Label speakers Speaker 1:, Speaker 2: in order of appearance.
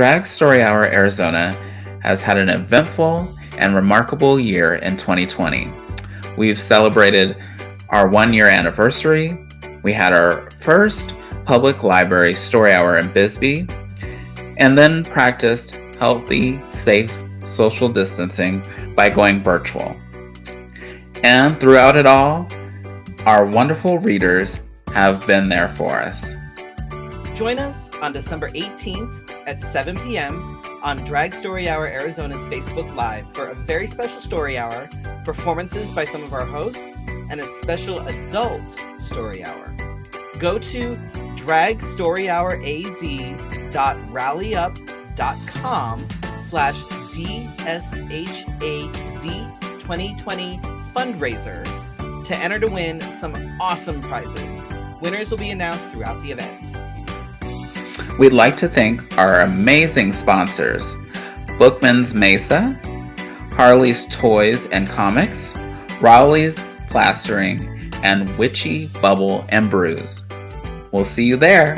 Speaker 1: Drag Story Hour Arizona has had an eventful and remarkable year in 2020. We've celebrated our one year anniversary. We had our first public library story hour in Bisbee, and then practiced healthy, safe social distancing by going virtual. And throughout it all, our wonderful readers have been there for us.
Speaker 2: Join us on December 18th at 7 p.m. on Drag Story Hour Arizona's Facebook Live for a very special story hour, performances by some of our hosts, and a special adult story hour. Go to dragstoryhouraz.rallyup.com slash DSHAZ 2020 fundraiser to enter to win some awesome prizes. Winners will be announced throughout the event.
Speaker 1: We'd like to thank our amazing sponsors Bookman's Mesa, Harley's Toys and Comics, Rowley's Plastering, and Witchy Bubble and Brews. We'll see you there.